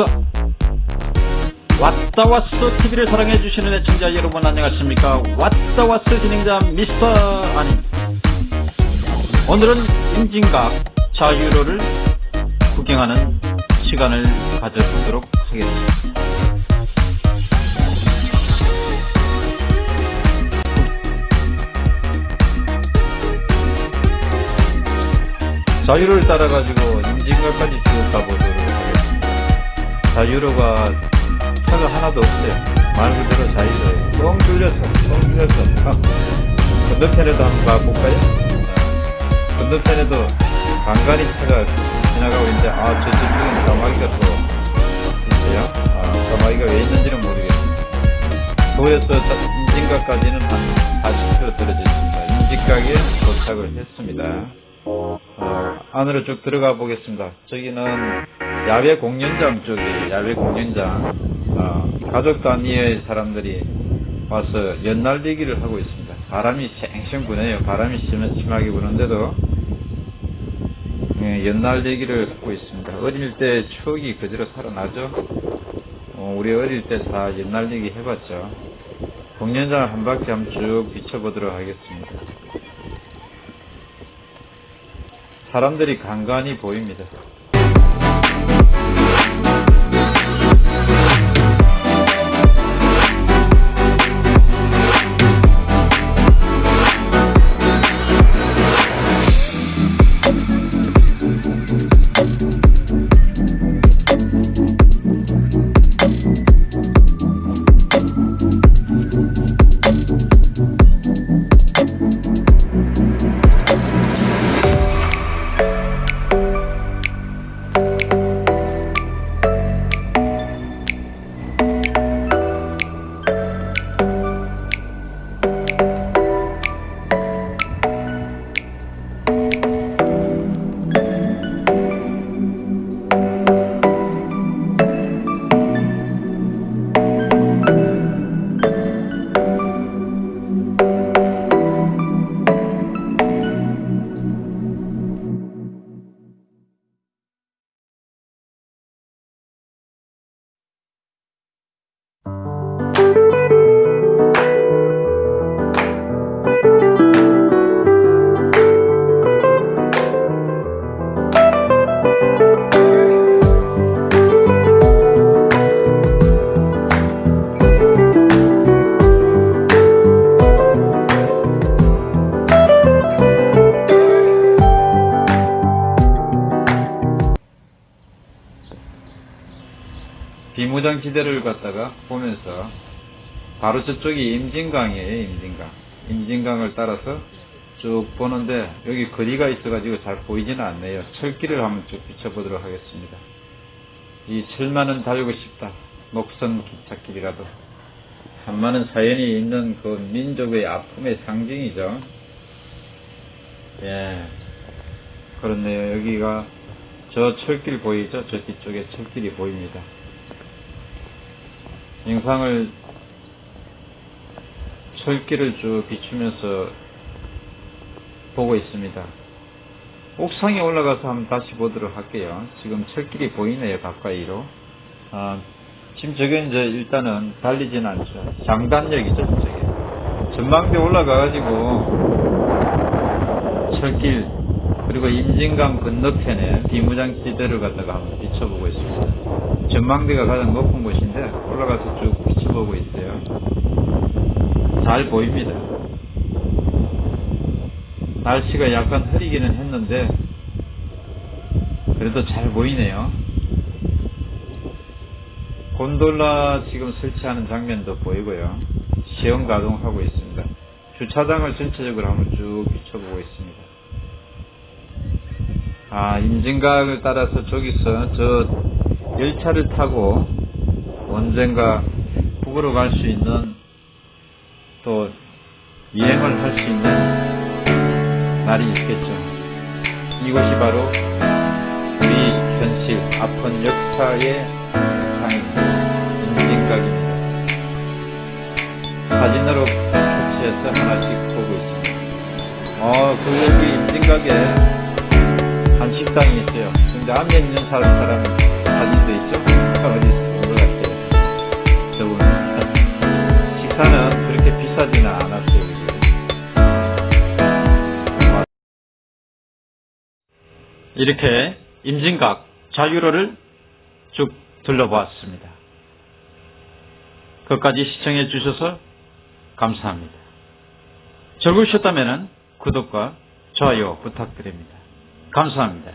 왔어 왔다 왔어 TV를 사랑해주시는 애청자 여러분 안녕하십니까? 왔다 왔어 진행자 미스터 아니. 오늘은 임진각 자유로를 구경하는 시간을 가져보도록 하겠습니다. 자유로를 따라가지고 임진각까지 쭉 가보도록 하겠습니다 자유로가 차가 하나도 없어요 말 그대로 자유로예요 뻥 뚫렸어 뻥 뚫렸어 건너편에도 한번 가볼까요? 어. 건너편에도 간간히 차가 지나가고 있는데 아 저쪽에는 까마귀가 또 있어요 아 까마귀가 왜 있는지는 모르겠어요 서울에서 임진각까지는 한 40km 떨어져 있습니다 임진각에 도착을 했습니다 어, 안으로 쭉 들어가 보겠습니다. 저기는 야외 공연장 쪽이에요. 야외 공연장. 어, 가족 단위의 사람들이 와서 연날리기를 하고 있습니다. 바람이 쌩쌩 부네요. 바람이 심, 심하게 부는데도 예, 연날리기를 하고 있습니다. 어릴 때 추억이 그대로 살아나죠. 어, 우리 어릴 때 다 연날리기 해봤죠. 공연장을 한 바퀴 한번 쭉 비춰보도록 하겠습니다. 사람들이 간간히 보입니다. 비무장지대를 갖다가 보면서 바로 저쪽이 임진강이에요 임진강. 임진강을 따라서 쭉 보는데 여기 거리가 있어가지고 잘 보이지는 않네요. 철길을 한번 쭉 비춰보도록 하겠습니다. 이 철만은 달고 싶다. 녹선 기찻길이라도. 참 많은 사연이 있는 그 민족의 아픔의 상징이죠. 예. 그렇네요. 여기가 저 철길 보이죠? 저 뒤쪽에 철길이 보입니다 영상을 철길을 쭉 비추면서 보고 있습니다. 옥상에 올라가서 한번 다시 보도록 할게요. 지금 철길이 보이네요, 가까이로. 아, 지금 저게 이제 일단은 달리지는 않죠. 장단역이죠, 저게. 전망대 올라가가지고 철길, 그리고 임진강 건너편에 비무장지대를 갖다가 한번 비춰보고 있습니다. 전망대가 가장 높은 곳인데 올라가서 쭉 비춰보고 있어요. 잘 보입니다. 날씨가 약간 흐리기는 했는데 그래도 잘 보이네요. 곤돌라 지금 설치하는 장면도 보이고요. 시험 가동하고 있습니다. 주차장을 전체적으로 한번 쭉 비춰보고 있습니다. 아, 임진각을 따라서 저기서 저 열차를 타고 언젠가 북으로 갈 수 있는 또 여행을 할 수 있는 날이 있겠죠. 이곳이 바로 우리 현실 아픈 역사의 상입니다. 임진각입니다. 사진으로 표시해서 하나씩 보고 있습니다. 어, 그 여기 임진각에 한 식당이 있어요. 근데 앉아 있는 사람, 사람 사진 도 있죠? 어디 있을 것 같아요. 저 보면. 식사는 그렇게 비싸지는 않았어요. 이렇게 임진각 자유로를 쭉 둘러보았습니다. 끝까지 시청해 주셔서 감사합니다. 즐거우셨다면 구독과 좋아요 부탁드립니다. 감사합니다.